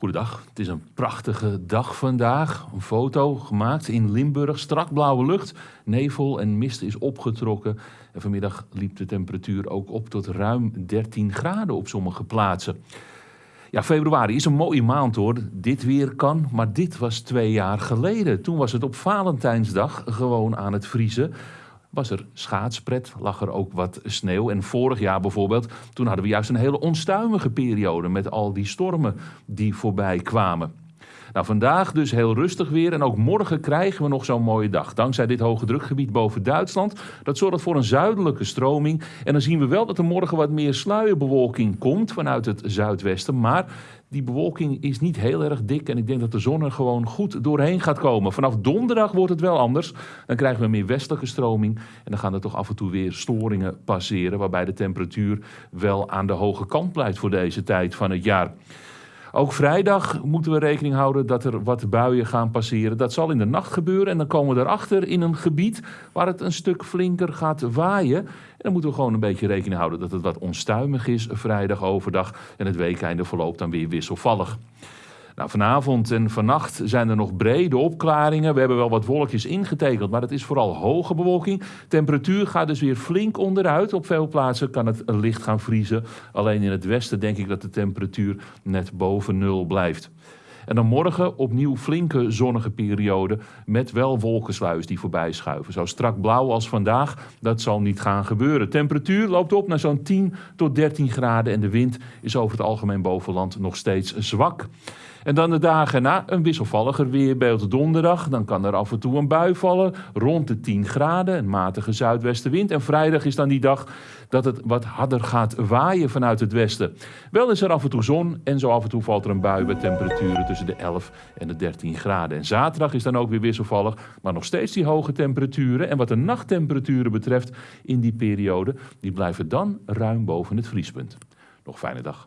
Goedendag, het is een prachtige dag vandaag. Een foto gemaakt in Limburg, strak blauwe lucht. Nevel en mist is opgetrokken. En vanmiddag liep de temperatuur ook op tot ruim 13 graden op sommige plaatsen. Ja, februari is een mooie maand hoor. Dit weer kan, maar dit was twee jaar geleden. Toen was het op Valentijnsdag gewoon aan het vriezen was er schaatspret, lag er ook wat sneeuw. En vorig jaar bijvoorbeeld, toen hadden we juist een hele onstuimige periode met al die stormen die voorbij kwamen. Nou, vandaag dus heel rustig weer en ook morgen krijgen we nog zo'n mooie dag. Dankzij dit hoge drukgebied boven Duitsland. Dat zorgt voor een zuidelijke stroming. En dan zien we wel dat er morgen wat meer sluierbewolking komt vanuit het zuidwesten. Maar die bewolking is niet heel erg dik en ik denk dat de zon er gewoon goed doorheen gaat komen. Vanaf donderdag wordt het wel anders. Dan krijgen we meer westelijke stroming en dan gaan er toch af en toe weer storingen passeren. Waarbij de temperatuur wel aan de hoge kant blijft voor deze tijd van het jaar. Ook vrijdag moeten we rekening houden dat er wat buien gaan passeren. Dat zal in de nacht gebeuren en dan komen we erachter in een gebied waar het een stuk flinker gaat waaien. En dan moeten we gewoon een beetje rekening houden dat het wat onstuimig is vrijdag overdag en het weekeinde verloopt dan weer wisselvallig. Nou, vanavond en vannacht zijn er nog brede opklaringen. We hebben wel wat wolkjes ingetekend, maar het is vooral hoge bewolking. Temperatuur gaat dus weer flink onderuit. Op veel plaatsen kan het licht gaan vriezen. Alleen in het westen denk ik dat de temperatuur net boven nul blijft. En dan morgen opnieuw flinke zonnige periode met wel wolkensluis die voorbij schuiven. Zo strak blauw als vandaag, dat zal niet gaan gebeuren. Temperatuur loopt op naar zo'n 10 tot 13 graden en de wind is over het algemeen bovenland nog steeds zwak. En dan de dagen na een wisselvalliger weerbeeld donderdag. Dan kan er af en toe een bui vallen rond de 10 graden, een matige zuidwestenwind. En vrijdag is dan die dag dat het wat harder gaat waaien vanuit het westen. Wel is er af en toe zon en zo af en toe valt er een bui met temperaturen tussen de 11 en de 13 graden. En zaterdag is dan ook weer wisselvallig, maar nog steeds die hoge temperaturen. En wat de nachttemperaturen betreft in die periode, die blijven dan ruim boven het vriespunt. Nog fijne dag.